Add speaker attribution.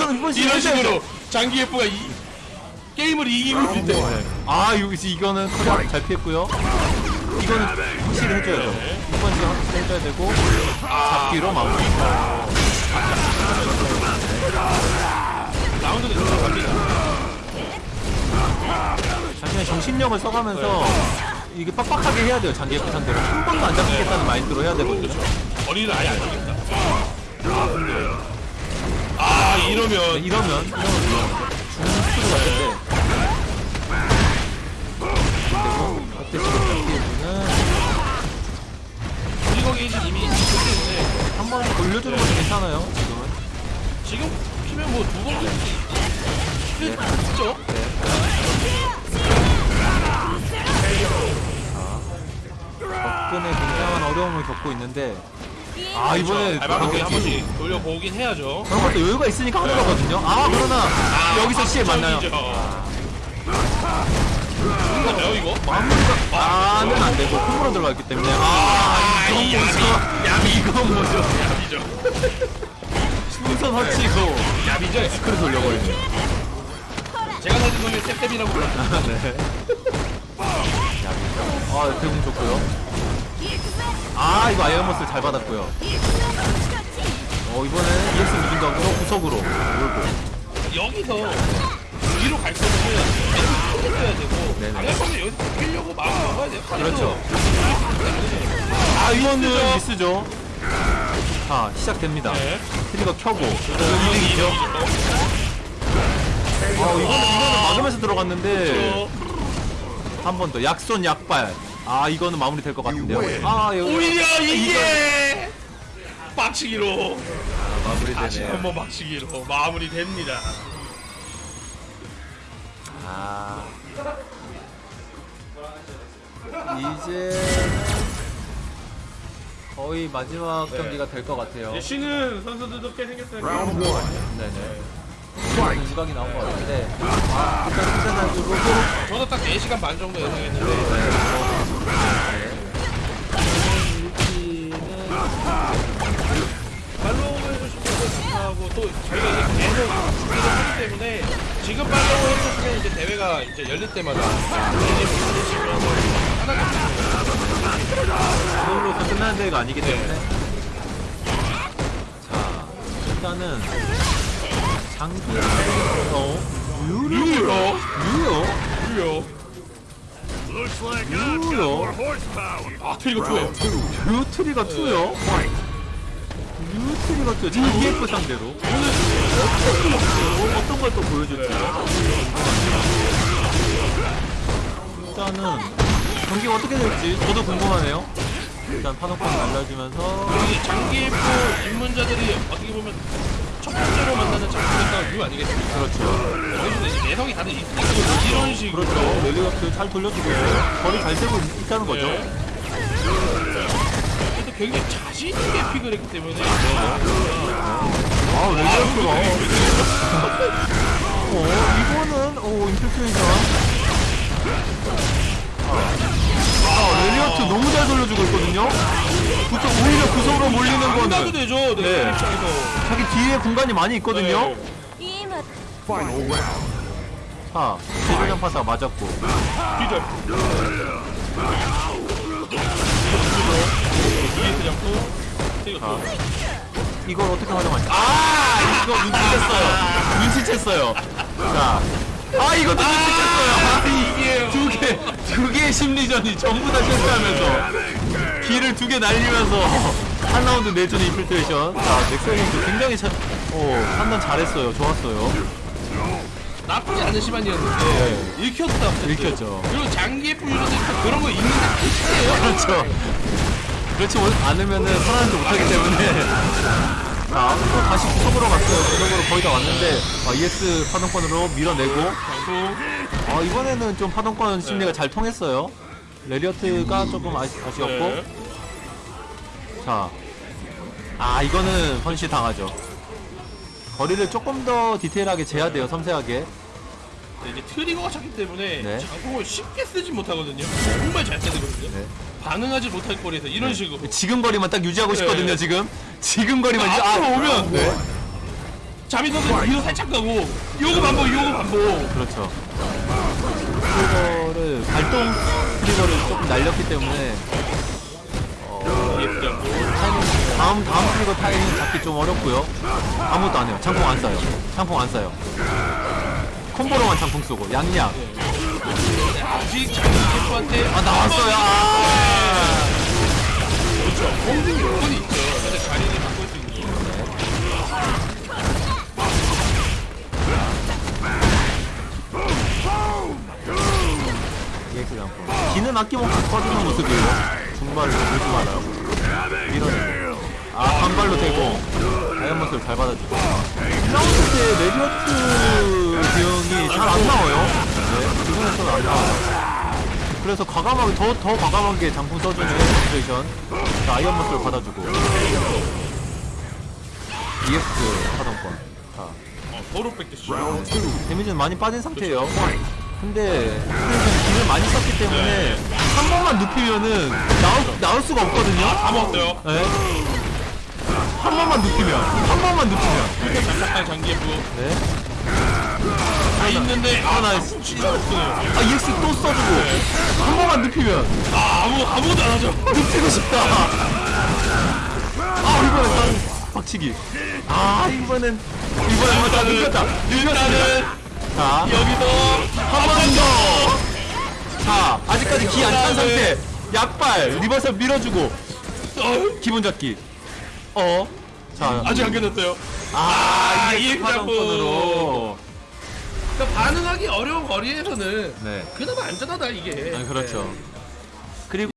Speaker 1: 이거는 이번 시즌
Speaker 2: 이런. 식으로 장기에프가 이 게임을 이기고 있을 때
Speaker 1: 네. 아 이거 이거는 커리어 잘 피했고요. 이거는 확실히 해줘야죠. 이번 시즌 확실히 해줘야 되고 잡기로 마무리.
Speaker 2: 라운드는 들어갑니다.
Speaker 1: 자신의 정신력을 써가면서 이게 빡빡하게 해야 돼요. 장기에프 상대로 한 번도 안 잡히겠다는 마인드로 해야 되거든요.
Speaker 2: 거리를 아예 안 주겠다. 아아 이러면
Speaker 1: 네, 이러면 이러면 중수로 같은데. 그리고 어때 지금 잡기에는
Speaker 2: 트리거 게이지 이미 있기 때문에
Speaker 1: 한번 돌려주는 것도 괜찮아요. 지금은.
Speaker 2: 지금 피면 뭐 두번 있죠?
Speaker 1: 접근에 굉장한 어려움을 겪고 있는데 아 이번에
Speaker 2: 발바닥에 한
Speaker 1: 그렇게
Speaker 2: 번씩 돌려보긴 해야죠.
Speaker 1: 그런 것도 여유가 있으니까 하는 거거든요. 아 그러나 여기서 시에 만나요.
Speaker 2: 끝나요 이거?
Speaker 1: 마무리가 아는 안 되고 콤보로 들어갔기 때문에 아 이건
Speaker 2: 이
Speaker 1: 뭐죠?
Speaker 2: 야비
Speaker 1: 이건 뭐죠?
Speaker 2: 야비죠.
Speaker 1: 풍선 허치고
Speaker 2: 야비죠.
Speaker 1: 스크를 돌려버리네.
Speaker 2: 제가 사진 보면 탭탭이라고.
Speaker 1: 아, 네. 아 대공 좋고요. 아 이거 iron muscle 잘 받았고요. 어 이번에는 EX 무진각으로 구석으로 몰고
Speaker 2: 여기서 위로 갈 거면 계속 해야 되고
Speaker 1: 네네.
Speaker 2: 안갈 거면 여기서 뛰려고 마음 먹어야 돼요.
Speaker 1: 그렇죠. 아 이거는 미스죠. 자 시작됩니다.
Speaker 2: 네.
Speaker 1: trigger 켜고 이득이죠. 아 이거는 이거는 막으면서 들어갔는데 한 번 더 약손 약발. 아 이거는 마무리 될 것 같은데요. 아 여기
Speaker 2: 오히려 이게 빡치기로
Speaker 1: 마무리
Speaker 2: 다시
Speaker 1: 되네요.
Speaker 2: 한번 빡치기로 마무리됩니다.
Speaker 1: 아 이제 거의 마지막 경기가 될 것 같아요.
Speaker 2: 이제 쉬는 선수들도 꽤 생겼어요.
Speaker 1: 네네. 지각이 나온 것 같은데 아 일단 일단 가지고
Speaker 2: 저도 딱 4시간 반 정도 예상했는데 이제 열릴 때마다
Speaker 1: 그걸로 다 끝나는 대회가 아니기 때문에. 자 일단은 장기 어
Speaker 2: 유료
Speaker 1: 유요
Speaker 2: 유료
Speaker 1: 유요
Speaker 2: 아 트리거 2에요.
Speaker 1: 유 트리가 2요? 유 트리가 2 장기 F 상대로. 오늘 어떤, 어떤 걸 또 보여줄지 일단은 경기가 어떻게 될지 저도 궁금하네요 일단 파노콘 날려주면서
Speaker 2: 이 장기 F 입문자들이 어떻게 보면 첫 번째로 만나는 장기가 유 아니겠습니까?
Speaker 1: 그렇죠
Speaker 2: 이제 내성이 다들 있으니까 이런 식으로
Speaker 1: 그렇죠. 렐리가스 잘 돌려주고. 거리 잘 세고 있- 있다는 거죠.
Speaker 2: 네. 그래도 굉장히 자신 있게 픽을 했기 때문에
Speaker 1: 아, 렐리가스가. 어, 이거는, 오, 인플레이션. 아, 렐리가스 너무 잘 돌려주고 있거든요? 구석, 오히려 구석으로 몰리는
Speaker 2: 나도
Speaker 1: 거는
Speaker 2: 되죠. 네.
Speaker 1: 네.
Speaker 2: 입장에서.
Speaker 1: 자기 뒤에 공간이 많이 있거든요?
Speaker 2: 네.
Speaker 1: 자, 제조장 파사 맞았고.
Speaker 2: 잡고 또
Speaker 1: 이걸 어떻게 활용할지. 아! 이거 눈치챘어요. 눈치챘어요. 자. 아, 이것도 눈치챘어요. 아, 이게 두 개, 심리전이 전부 다 실패하면서. 기를 두개 날리면서 한 라운드 내주는 인필트레이션. 자, 넥서이도 굉장히 잘, 어, 판단 잘했어요. 좋았어요.
Speaker 2: 나쁘지 않은 시반이었는데 읽혔다.
Speaker 1: 읽혔죠.
Speaker 2: 그리고 장기에프 유저들 그런 거 있는데 안
Speaker 1: 그렇죠. 그렇지 못- 않으면는 살아남지 못하기 때문에. 자, 또 다시 구석으로 갔어요. 구석으로 거의 다 왔는데, 아, EX 파동권으로 밀어내고, 아, 이번에는 좀 파동권 심리가 잘 통했어요. 레리어트가 조금 아쉬, 아쉬웠고,
Speaker 2: 네.
Speaker 1: 자. 아, 이거는 헌시 당하죠. 거리를 조금 더 디테일하게 재야 돼요, 섬세하게.
Speaker 2: 네, 이제 트리거가 찼기 때문에
Speaker 1: 네.
Speaker 2: 장풍을 쉽게 쓰지 못하거든요. 정말 잘 쓰거든요.
Speaker 1: 네.
Speaker 2: 반응하지 못할 거리에서 이런 식으로
Speaker 1: 지금 거리만 딱 유지하고
Speaker 2: 네.
Speaker 1: 싶거든요, 지금. 지금 거리만 유지,
Speaker 2: 앞으로 오면
Speaker 1: 네.
Speaker 2: 자비 선수 뒤로 살짝 가고 요거 반복 요거 반복
Speaker 1: 그렇죠. 트리거를 발동 트리거를 조금 날렸기 때문에
Speaker 2: EF 잡고
Speaker 1: 다음 다음 트리거 타이밍 잡기 좀 어렵고요. 아무것도 안 해요. 장풍 안 쏴요. 장풍 안 쏴요. 콤보로만 장풍 쏘고 양양.
Speaker 2: 아직 자기 EF한테
Speaker 1: 아 나왔어요. 아. 기는 아낌없이 터지는 모습이에요. 중발로 들지 말아요. 밀어내고. 아 반발로 대고 다이아몬드를 잘 받아주고. 1라운드 때 레디어트 대응이 잘 안 나와요. 네, 기본에서는 안 나와요. 그래서 과감하게 더, 더 과감하게 장풍 써주는 situation 자 iron muscle을 받아주고 EX 하도권 자
Speaker 2: 어, 도로 뺏겼어
Speaker 1: damage는 많이 빠진 상태예요 근데 기를 많이 썼기 때문에 한 번만 눕히면은 나올, 나올 수가 없거든요?
Speaker 2: 다 먹었어요?
Speaker 1: 네. 한 번만 눕히면 한 번만 눕히면.
Speaker 2: 장착한 장기 F
Speaker 1: 네.
Speaker 2: 다 있는데 아
Speaker 1: 하나
Speaker 2: 나 진짜 없어요.
Speaker 1: 아 EX 또 써주고. 한 번만 눕히면.
Speaker 2: 아 아무 아무것도 안 하죠.
Speaker 1: 눕히고 싶다. 아 이번엔 딱 박치기. 아 이번엔 이번엔 한번 다. 눕혔다.
Speaker 2: 일단은
Speaker 1: 자
Speaker 2: 여기서
Speaker 1: 한 번 더! 자, 아직까지 기 안 찬 상태. 약발, 리버설 밀어주고,
Speaker 2: 어,
Speaker 1: 기본 잡기. 어? 자,
Speaker 2: 아직 안 끝났어요
Speaker 1: 아, 이게 파동권으로.
Speaker 2: 그러니까 반응하기 어려운 거리에서는
Speaker 1: 네.
Speaker 2: 그나마 안전하다 이게
Speaker 1: 아, 그렇죠. 그리고